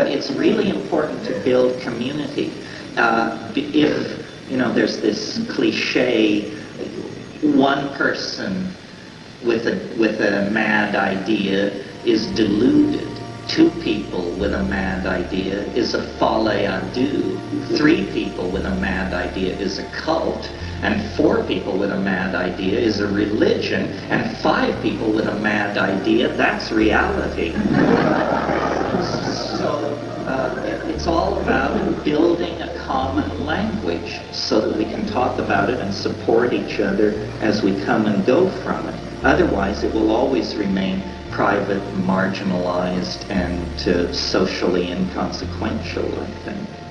But it's really important to build community. Uh, if, you know, there's this cliche, one person with a, with a mad idea is deluded. Two people with a mad idea is a folie à deux. Three people with a mad idea is a cult. And four people with a mad idea is a religion. And five people with a mad idea, that's reality. it's all about building a common language so that we can talk about it and support each other as we come and go from it. Otherwise, it will always remain private, marginalized, and uh, socially inconsequential, I think.